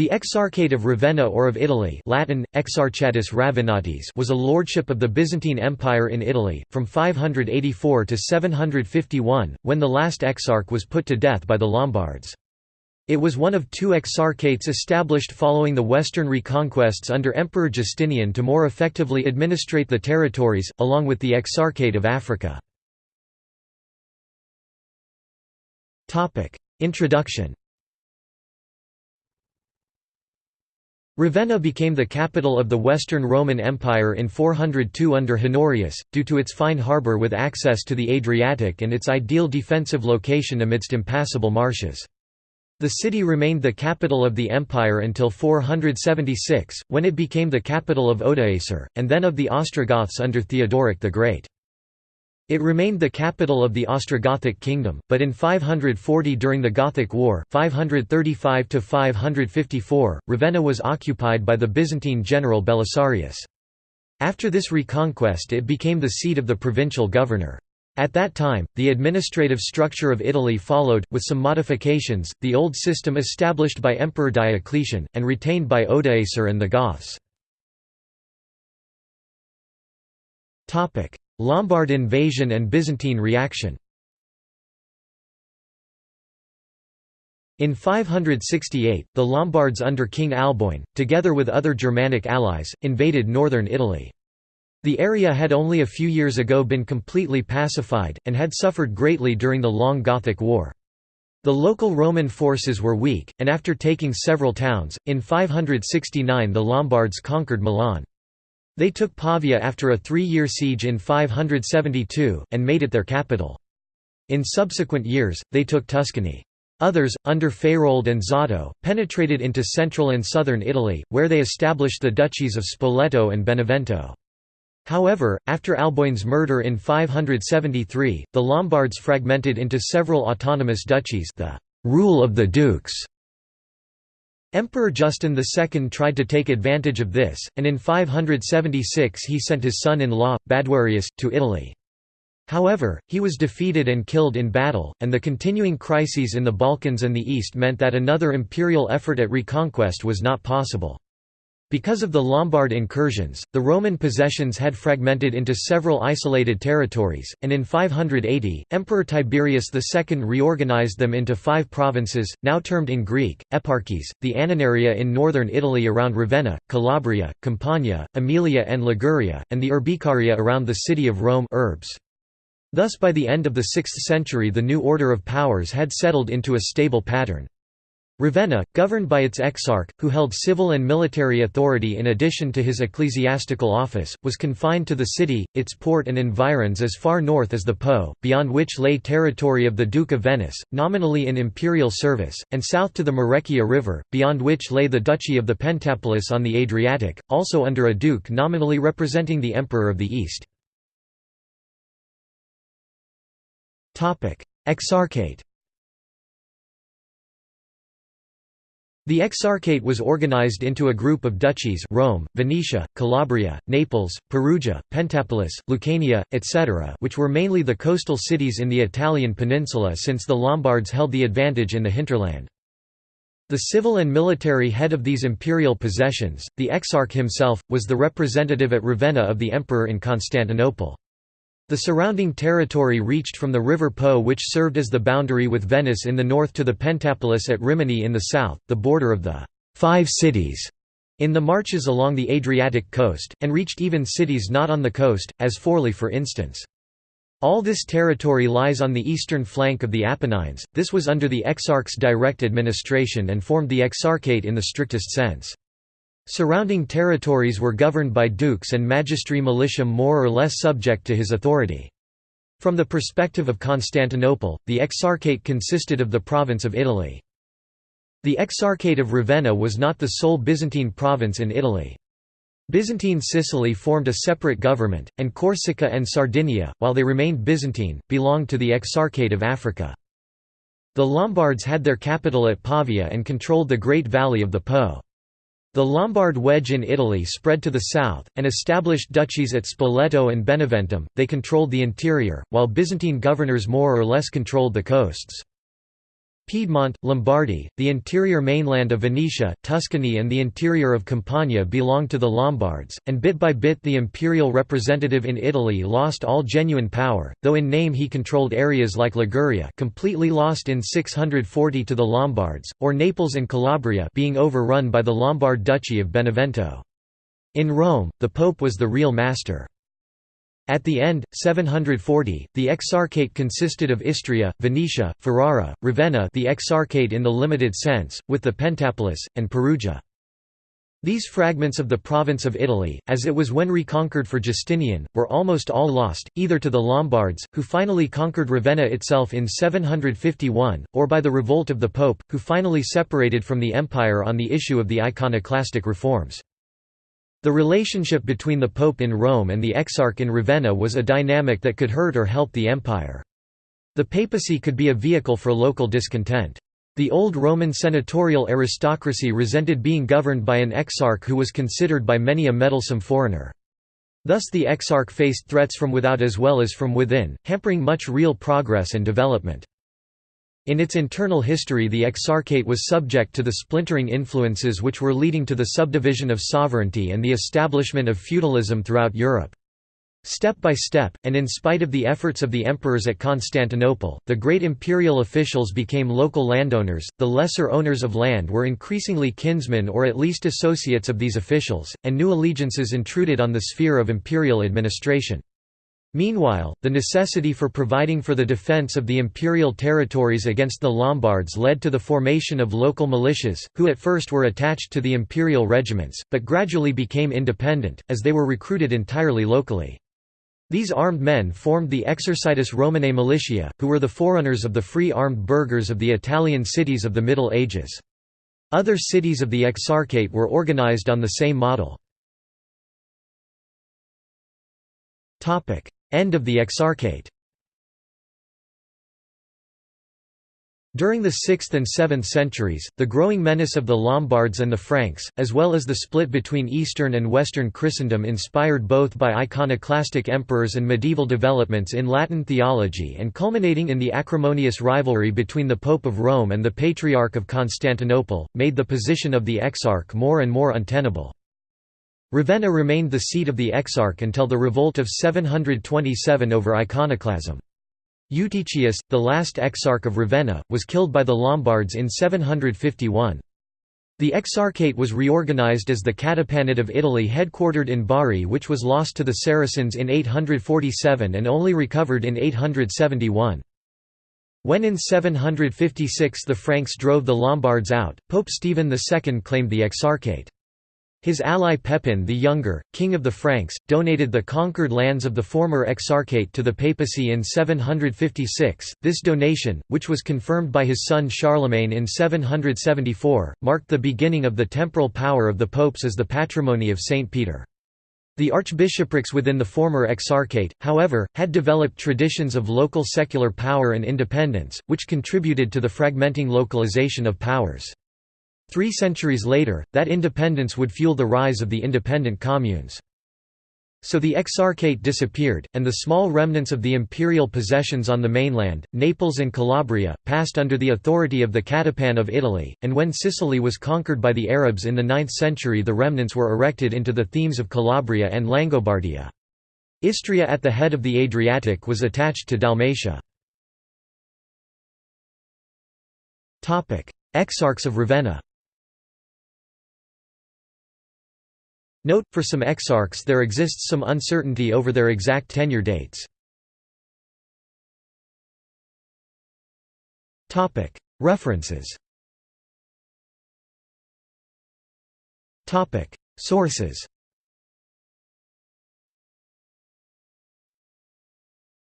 The Exarchate of Ravenna or of Italy Latin, Exarchatus Ravennatis was a lordship of the Byzantine Empire in Italy, from 584 to 751, when the last exarch was put to death by the Lombards. It was one of two exarchates established following the western reconquests under Emperor Justinian to more effectively administrate the territories, along with the Exarchate of Africa. Introduction Ravenna became the capital of the Western Roman Empire in 402 under Honorius, due to its fine harbour with access to the Adriatic and its ideal defensive location amidst impassable marshes. The city remained the capital of the empire until 476, when it became the capital of Odoacer, and then of the Ostrogoths under Theodoric the Great. It remained the capital of the Ostrogothic kingdom, but in 540 during the Gothic War 535 Ravenna was occupied by the Byzantine general Belisarius. After this reconquest it became the seat of the provincial governor. At that time, the administrative structure of Italy followed, with some modifications, the old system established by Emperor Diocletian, and retained by Odoacer and the Goths. Lombard invasion and Byzantine reaction In 568, the Lombards under King Alboin, together with other Germanic allies, invaded northern Italy. The area had only a few years ago been completely pacified, and had suffered greatly during the Long Gothic War. The local Roman forces were weak, and after taking several towns, in 569 the Lombards conquered Milan. They took Pavia after a three-year siege in 572, and made it their capital. In subsequent years, they took Tuscany. Others, under Faroald and Zotto, penetrated into central and southern Italy, where they established the duchies of Spoleto and Benevento. However, after Alboin's murder in 573, the Lombards fragmented into several autonomous duchies the rule of the dukes Emperor Justin II tried to take advantage of this, and in 576 he sent his son-in-law, Baduarius, to Italy. However, he was defeated and killed in battle, and the continuing crises in the Balkans and the East meant that another imperial effort at reconquest was not possible. Because of the Lombard incursions, the Roman possessions had fragmented into several isolated territories, and in 580, Emperor Tiberius II reorganized them into five provinces, now termed in Greek, eparchies, the Annonaria in northern Italy around Ravenna, Calabria, Campania, Aemilia and Liguria, and the Urbicaria around the city of Rome Urbs. Thus by the end of the 6th century the new order of powers had settled into a stable pattern. Ravenna, governed by its exarch, who held civil and military authority in addition to his ecclesiastical office, was confined to the city, its port and environs as far north as the Po, beyond which lay territory of the Duke of Venice, nominally in imperial service, and south to the Marecchia River, beyond which lay the Duchy of the Pentapolis on the Adriatic, also under a duke nominally representing the Emperor of the East. Exarchate The Exarchate was organized into a group of duchies Rome, Venetia, Calabria, Naples, Perugia, Pentapolis, Lucania, etc. which were mainly the coastal cities in the Italian peninsula since the Lombards held the advantage in the hinterland. The civil and military head of these imperial possessions, the Exarch himself, was the representative at Ravenna of the emperor in Constantinople. The surrounding territory reached from the river Po which served as the boundary with Venice in the north to the Pentapolis at Rimini in the south, the border of the Five Cities in the marches along the Adriatic coast, and reached even cities not on the coast, as Forli for instance. All this territory lies on the eastern flank of the Apennines, this was under the Exarch's direct administration and formed the Exarchate in the strictest sense. Surrounding territories were governed by dukes and magistri militia more or less subject to his authority. From the perspective of Constantinople, the Exarchate consisted of the province of Italy. The Exarchate of Ravenna was not the sole Byzantine province in Italy. Byzantine Sicily formed a separate government, and Corsica and Sardinia, while they remained Byzantine, belonged to the Exarchate of Africa. The Lombards had their capital at Pavia and controlled the Great Valley of the Po. The Lombard wedge in Italy spread to the south, and established duchies at Spoleto and Beneventum, they controlled the interior, while Byzantine governors more or less controlled the coasts. Piedmont, Lombardy, the interior mainland of Venetia, Tuscany and the interior of Campania belonged to the Lombards, and bit by bit the imperial representative in Italy lost all genuine power, though in name he controlled areas like Liguria completely lost in 640 to the Lombards, or Naples and Calabria being overrun by the Lombard Duchy of Benevento. In Rome, the Pope was the real master. At the end, 740, the exarchate consisted of Istria, Venetia, Ferrara, Ravenna the exarchate in the limited sense, with the Pentapolis, and Perugia. These fragments of the province of Italy, as it was when reconquered for Justinian, were almost all lost, either to the Lombards, who finally conquered Ravenna itself in 751, or by the revolt of the Pope, who finally separated from the empire on the issue of the iconoclastic reforms. The relationship between the Pope in Rome and the Exarch in Ravenna was a dynamic that could hurt or help the empire. The papacy could be a vehicle for local discontent. The old Roman senatorial aristocracy resented being governed by an exarch who was considered by many a meddlesome foreigner. Thus the exarch faced threats from without as well as from within, hampering much real progress and development. In its internal history the Exarchate was subject to the splintering influences which were leading to the subdivision of sovereignty and the establishment of feudalism throughout Europe. Step by step, and in spite of the efforts of the emperors at Constantinople, the great imperial officials became local landowners, the lesser owners of land were increasingly kinsmen or at least associates of these officials, and new allegiances intruded on the sphere of imperial administration. Meanwhile, the necessity for providing for the defence of the imperial territories against the Lombards led to the formation of local militias, who at first were attached to the imperial regiments, but gradually became independent, as they were recruited entirely locally. These armed men formed the Exercitus Romanae Militia, who were the forerunners of the free armed burghers of the Italian cities of the Middle Ages. Other cities of the Exarchate were organized on the same model. End of the Exarchate During the 6th and 7th centuries, the growing menace of the Lombards and the Franks, as well as the split between Eastern and Western Christendom inspired both by iconoclastic emperors and medieval developments in Latin theology and culminating in the acrimonious rivalry between the Pope of Rome and the Patriarch of Constantinople, made the position of the Exarch more and more untenable. Ravenna remained the seat of the Exarch until the revolt of 727 over iconoclasm. Eutychius, the last Exarch of Ravenna, was killed by the Lombards in 751. The Exarchate was reorganized as the Catapanate of Italy headquartered in Bari which was lost to the Saracens in 847 and only recovered in 871. When in 756 the Franks drove the Lombards out, Pope Stephen II claimed the Exarchate. His ally Pepin the Younger, king of the Franks, donated the conquered lands of the former exarchate to the papacy in 756. This donation, which was confirmed by his son Charlemagne in 774, marked the beginning of the temporal power of the popes as the patrimony of Saint Peter. The archbishoprics within the former exarchate, however, had developed traditions of local secular power and independence, which contributed to the fragmenting localization of powers. Three centuries later, that independence would fuel the rise of the independent communes. So the exarchate disappeared, and the small remnants of the imperial possessions on the mainland, Naples and Calabria, passed under the authority of the Catapan of Italy, and when Sicily was conquered by the Arabs in the 9th century the remnants were erected into the themes of Calabria and Langobardia. Istria at the head of the Adriatic was attached to Dalmatia. Exarchs of Ravenna Note, for some exarchs there exists some uncertainty over their exact tenure dates. References. Sources